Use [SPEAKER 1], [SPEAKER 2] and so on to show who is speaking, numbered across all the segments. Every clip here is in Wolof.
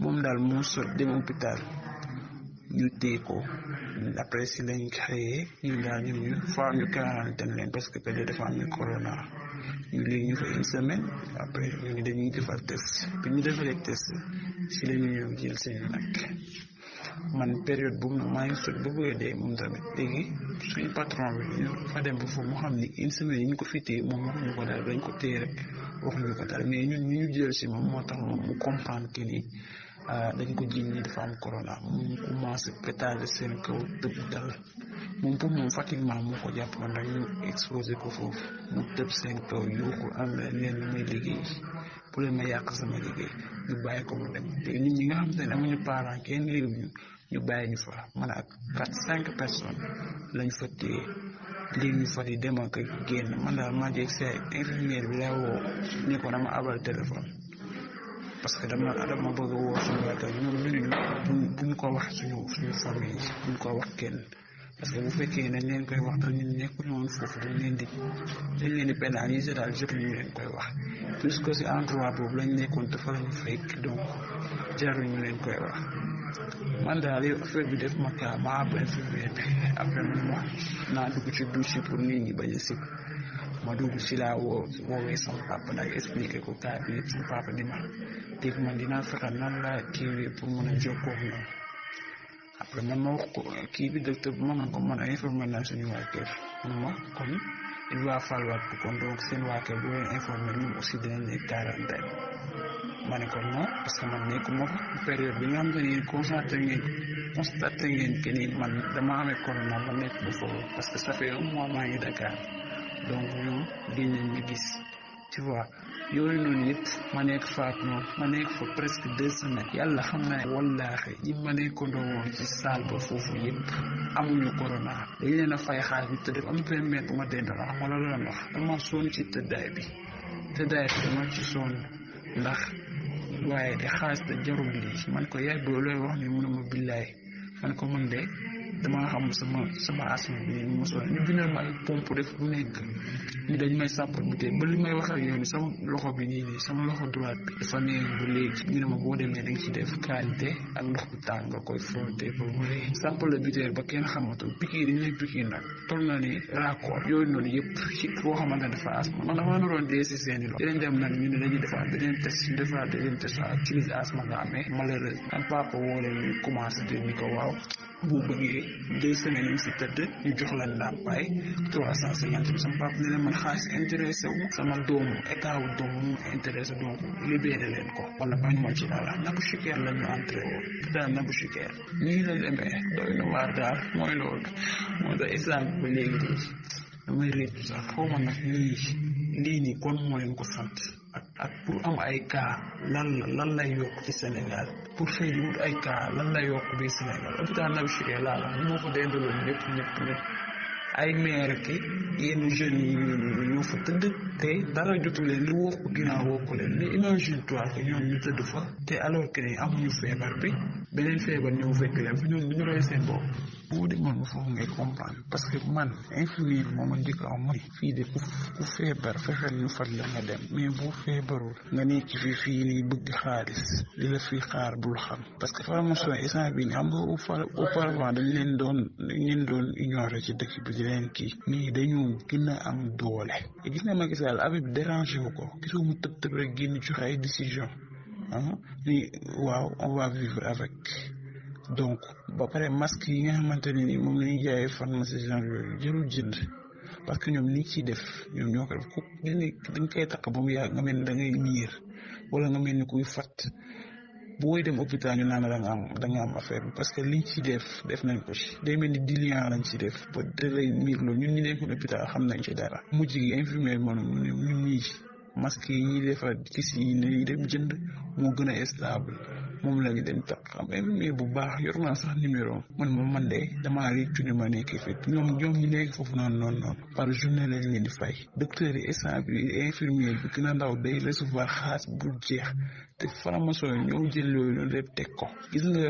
[SPEAKER 1] moom daal moo sot dem hôpital ñu téye ko après si lañ créé ñu daal ñu ñu faa ñu quarantaine leen parce que peut-être dafa am corona ñu léegi ñu fa une semaine après ñu ngi dañuy defar test bi ñu defaree test si la ñu ñëw jël seen nag man période bu maa ngi sot ba bëgg a dee moom tamit léegi suñu patron bi ñu fa dem ba foofu mu xam ni une semaine yi ñu ko fi téye moom waxuñu ko daal dañ ko téye rek. waxuñu ko dara mais ñun ñu jël si moom moo tax moom mu comprendre que ni ah, dañ ko jiñ ni dafa am corona mu commencé pétale seen kaw tëb dal moom pour moom fatiguement moo ko jàpp man rek ñu exposé ko foofu mu tëb seen kaw yuuxu am na leen lu may liggéey bu leen ma yàq sama liggéey ñu bàyyi ko mu dem te nit ñi nga xam te ne amuñu parent kenn yërëm ñu ñu bàyyi ñu fa man ak quatre cinq personnes lañ fa téye léegi ñu fa di dem ak génn man daal maa jeeg sa infirmière bi laa woo ne ko dama abal téléphone parce que dama dama bëgg a woo suñu waa kër ñoom ñu ne ñu buñ ko wax suñu suñu famille buñ ko wax kenn parce que bu fekkee dañ leen koy wax te ñun nekkuñu woon foofu dañ leen di dañ leen di pénaliser daal jotuñu leen koy wax puisque si endroit boobu lañ nekkoon te fa lañu fekk donc jaruñu leen koy wax man daal yow affaire bi def ma kaa ma ab infirmière bi après man ma naa dugg ci douche pour nit ñi bañ a sib ma dugg si laa woo woowee sama papa nag expliqué ko cas bi yëpp sama papa di ma dégg man dinaa fexe nan laa kiiwee pour mën a jokkoo ak ñoom après man ma wax ko kii bi docteur bi ma man ko man informé naa suñu waa kër mun ma kon il va falloir que kon donc seen waa kër bu leen informé ñun aussi dinañ nekk quarantaine ma ne ko non parce que man nekkuma fa période bi nga xam ne yéen constaté ngeen constaté ngeen que ni man dama amee corona ma nekk ba foofu parce que ça fait un mois maa ngi Dakar donc ñoom gën nañ ma gis tu vois yooyu noonu yëpp ma nekk faat noonu ma nekk fa presque deux semaines yàlla xam na wallaahi ñi ma nekkandoo woon ci salle ba foofu yëpp amuñu corona dañ leen a fay xaar bi tëdd am benn mètre bu ma dendal xam nga la doon wax dama sonn ci tëddaay bi tëddaay bi dama ci sonn ndax waaye di xaas te jarul lii man ko yaay boo looy wax ni mënuma billaay man ko man de damaa xam sama sama asma bi mosoon ñu bindal ma ay pompe def lu nekk ni dañ may sàppal bu tey ba li may wax ak yow ni sama loxo bi nii nii sama loxo droite bi dafa neex ba léegi ñu ne ma boo demee da nga ci def qualité ak ndox bu tàng nga koy frotter ba mu sàppal la biteel ba kenn xamatul piqûre yi ñu lay piqûre nag toll na ni raccord yooyu noonu yëpp ci koo xamante ne dafa asma man damaa naroon dee si seen i loxo dinañ dem nag ñu ne dañuy defaat beneen test ñu defaat beneen test waaw ci li asma nga amee malheureusement am papa woo leen ñu commencé te ni ko waaw bu bëggee deux semaines yi si tëdd ñu jox la ndàmpaay trois cent cinquante bi sama papa ne leen man xaalis intéressé wu sama doomu état wu doomu mu intéressé donc libéré leen ko wala bañ ma ci dara nabu chiker la ñu entré woon daan nabu chiker nii la demee doy na waar daal mooy loolu moo tax islam ba léegi nii damay réccu sax xaw ma nag lii lii nii kon moo leen ko sant ak ak pour am ay cas lan la lan lay yokk ci Sénégal pour fay di wut ay cas lan lay yokk biir Sénégal hôpital Naby Chiré laa la moo ko dendaloon ñëpp ñëpp ñëpp ay maire ki yenn jeunes yi ñu ñu ñoo fa tëdd te dara jotu leen li wokk ginnaaw wokku leen mais imagine toi que ñoom ñu tëdd fa te alors que ni amuñu feebar bi beneen feebar ñëw fekk leen fi ñooñu du ñu rey seen bopp boo demoon foofu ngay comprendre parce que man infirmière moo ma njëkk am mooy fii de ku ku feebar fexeel ñu faj la nga dem mais boo feebarul nga nekk fi fii nii bëgg xaalis di la fi xaar bul xam parce que formation instant bi ni xam nga auparavant dañ leen doon dañ leen doon ignorer ci dëkk bi di leen kii mais dañu gën a am doole gis na Macky Sall affaire bi dérangé wu ko gisoo mu tëb tëb rek génn joxe ay décision ah li waaw on va vivre avec donc ba pare masque yi nga xamante ne ni moom la ñuy jaayee pharmacie genre yooyu jërul jënd parce que ñoom liñ ciy def ñoom ñoo ko def ku dañ koy takk ba mu yàgg nga mel ni da ngay miir wala nga mel ni kuy fat booy dem hôpital ñu naan da nga am da nga am affaire bi parce que liñ ci def def nañ ko ci day mel ni diluant lañ ci def ba da lay miir loolu ñun ñu nekkoon hôpital xam nañ ci dara mujj gi infirmière moom ñun ñii masque yi ñuy defar ci si yi ñuy dem jënd moo gën a stable moom la ñu dem tax xam mais bu baax yor naa sax numéro man ma man de damaa réccu ni ma nekkee fi ñoom ñoom ñu nekk foofu noonu noonu noonu par journée lañ leen di fay docteur yi instant bi infirmier bi gën a ndaw day recevoir xaalis bu jeex te formation yi ñoo jël loolu lépp teg ko gis nga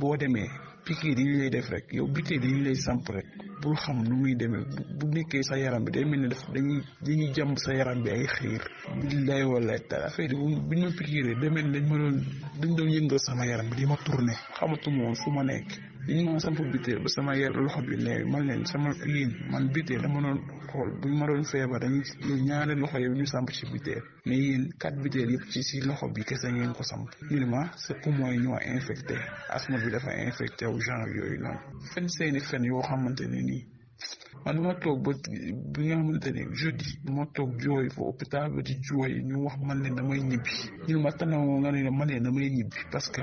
[SPEAKER 1] boo demee pikiir yi ñu lay def rek yow biteel yi ñu lay samp rek bul xam nu muy demee bu nekkee sa yaram bi day mel ni daf dañuy dañuy jàmb sa yaram bi ay xiir billaay wallaay taala affaire yi bu ñu ma pikiiree day mel ni dañ ma doon dañ doon yëngal sama yaram bi di ma tourné xamatuma woon fu ma nekk dañ ma samp biteel ba sama yar loxo bi ne man leen sama yéen man biteel dama doon xool bu ñu ma doon feebar dañuy ñaari loxo yi ñu samp ci biteel mais yéen quatre biteel yëpp ci si loxo bi kese ngeen ko samp ñu ne ma sa poumon yi ñoo infecté asthme bi dafa infecté wu genre yooyu noonu fen seeni fen yoo xamante ne nii man ma toog ba bi nga xamante ne jeudi ma toog jooy fa hôpital ba di jooy ñu wax man ne damay ñibbi ñu ma tanawoo nga ne man ne damay ñibbi parce que